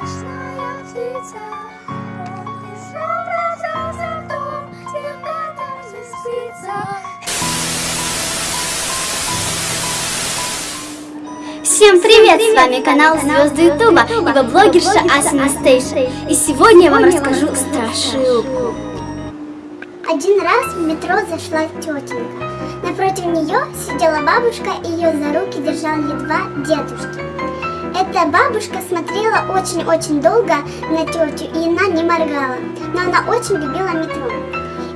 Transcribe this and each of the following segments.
Всем привет! привет! С вами канал Звезды Ютуба, его блогерша Асана Стейшн. И сегодня я вам расскажу страшилку. Один раз в метро зашла тетенька. Напротив нее сидела бабушка и ее за руки держал едва дедушки. Эта бабушка смотрела очень-очень долго на тетю, и она не моргала, но она очень любила метро.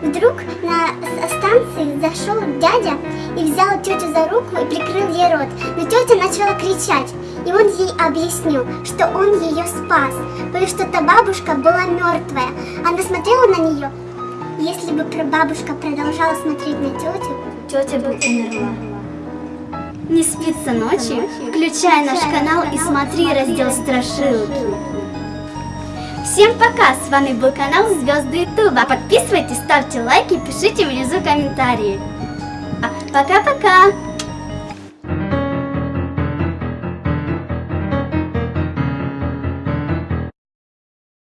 Вдруг на станции зашел дядя и взял тетю за руку и прикрыл ей рот. Но тетя начала кричать, и он ей объяснил, что он ее спас, потому что та бабушка была мертвая. Она смотрела на нее. Если бы бабушка продолжала смотреть на тетю, тетя бы умерла. Не спится ночью? Включай наш канал и смотри раздел страшилки. Всем пока! С вами был канал Звезды Ютуба. Подписывайтесь, ставьте лайки, пишите внизу комментарии. А, пока-пока!